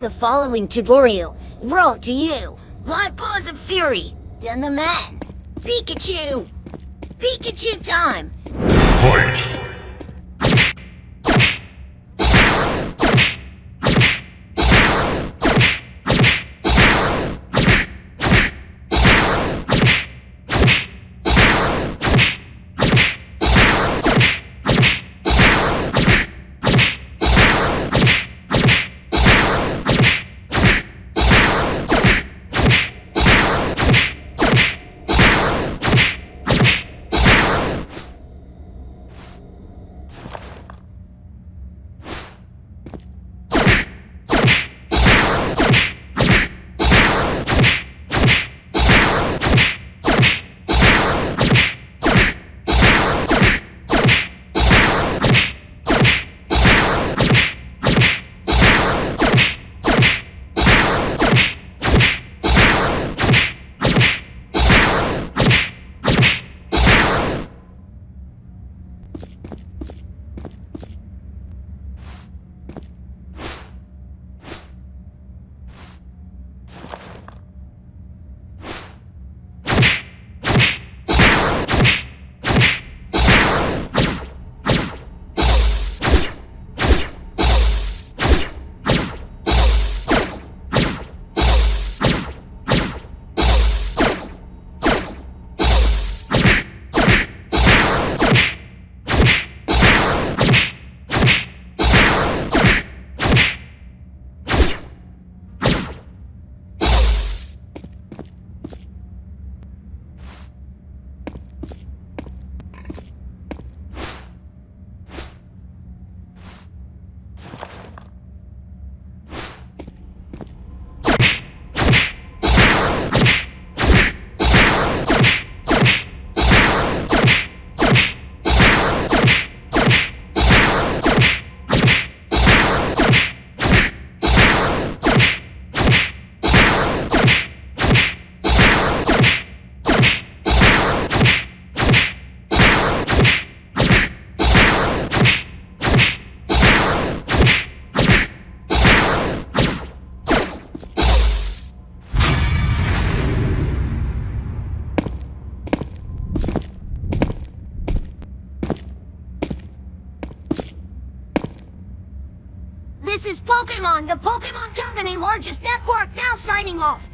The following tutorial brought to you by Paws of Fury and the man, Pikachu. Pikachu time. Fight! This is Pokemon, the Pokemon Company largest network, now signing off.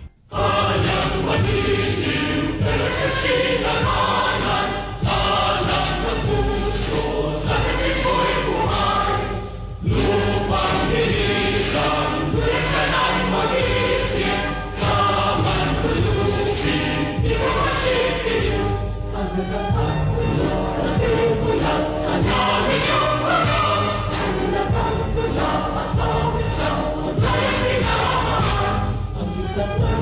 the Lord.